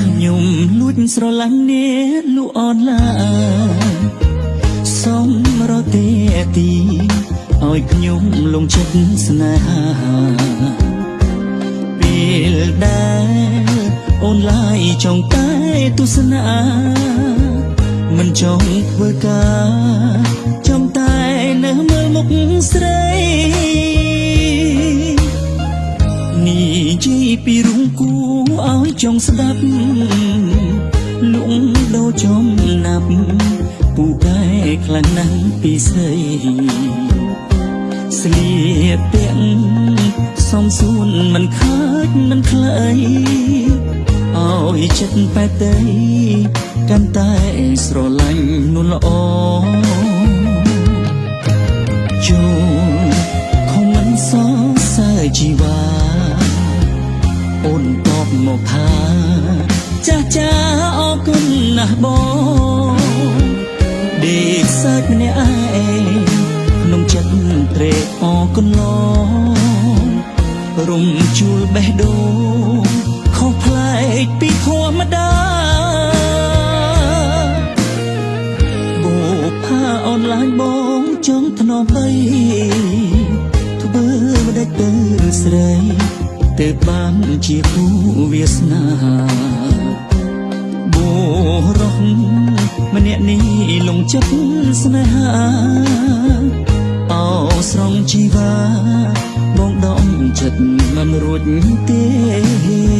ខ្ញុំលួចស្រឡាញ់អ្នកលក់អនឡាញសុំរក ទេទីឲ្យខ្ញុំលងចិត្តស្នេហាពេលដែលអូនឡាយចង់តែទស្សនាមិនចង់ធ្វើការចង់តែនៅមើលមុខស្រីនេះជីពីរុងគូឲ្យចង់ស្ដាប់លងដោចំណាប់ពូកែ ខ្លាំងណាស់ពីស្រីស្លៀកពាក់សំសួនមិនខាតមិនខ្លីឲ្យចិត្តបែកទៅកាន់តែស្រឡាញ់នួនល្អជួនខំមិនសរសើរជីវ៉ាអូនតបមកថាចាស់ចាអរគុណណាស់បង គុណឡងរំជួលបេះដូងខុសប្លែកពីធម្មតាបូផាអនឡាញបងចង់ធ្នមអីធ្វើមិនដេចទៅស្រីទៅបានជាគូវាសនាបូរោះម្នាក់នេះលងចិត្តស្នេហា អោស្រងជីវ៉ាបងដំចិត្តមិនរួចទេ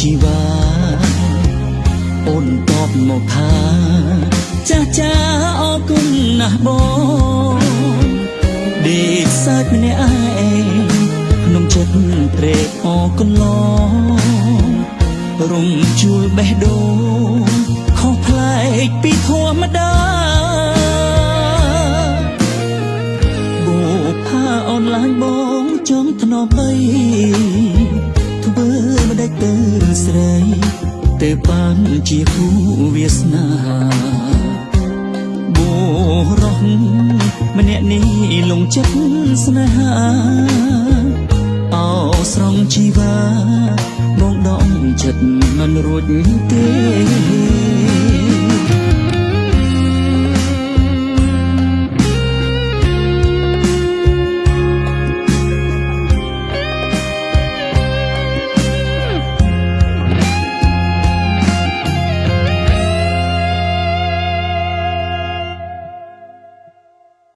ជីវ៉ាអូនតបមកថាចាស់ចាអរគុណណាស់បងដេកសើចម្នាក់ឯងក្នុងចិត្តត្រេកអរគុណឡងរំជួលបេះដូងខុសប្លែកពីធម្មតាបូផាអនឡាញបងចង់ធ្នមអីធ្វើមិនដេចទៅ ស្រីទៅបានជាគូវាសនាបូរោះម្នាក់នេះលងចិត្តស្នេហាអោស្រងជីវ៉ាបងដំចិត្តមិនរួចទេ